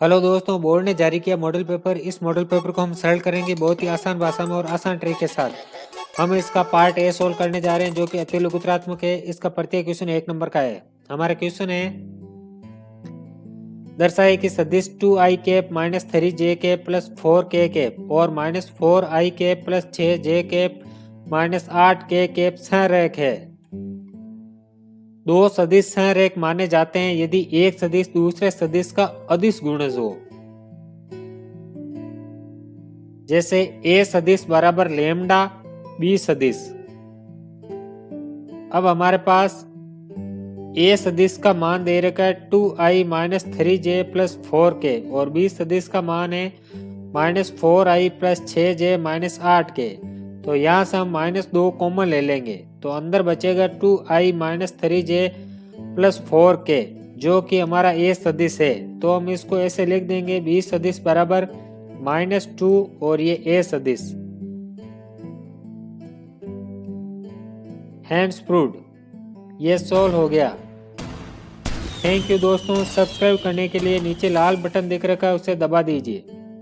Hello दोस्तों, board ने जारी किया मॉडल पेपर इस मॉडल पेपर को हम सरल करेंगे बहुत ही आसान भाषा में और आसान ट्रिक के साथ। हम इसका पार्ट ए सोल्व करने जा रहे हैं, जो कि अति लघुत्रात्मक है। इसका प्रत्येक क्वेश्चन एक नंबर का है। हमारा क्वेश्चन है दर्शाए कि सदिश two I cap minus three J cap plus four K cap और minus four I cap plus छ जे कैप माइनस आठ के कैप संरेख है। दो सदिश संरेख माने जाते हैं यदि एक सदिश दूसरे सदिश का अदिश गुणज हो। जैसे ए सदिश बराबर लेमडा, बी सदिश। अब हमारे पास ए सदिश का मान दे रखा है two I minus three J plus four K और बी सदिश का मान है माइनस फोर आई प्लस छ जे माइनस आठ के तो यहाँ से हम माइनस दो कॉमन ले लेंगे। तो अंदर बचेगा two I minus three J plus four K जो कि हमारा ए सदिश है। तो हम इसको ऐसे लिख देंगे बी सदिश बराबर माइनस टू और ये ए सदिश। हैंड्स प्रूड ये सोल्व हो गया। थैंक यू दोस्तों, सब्सक्राइब करने के लिए नीचे लाल बटन दिख रखा है, उसे दबा दीजिए।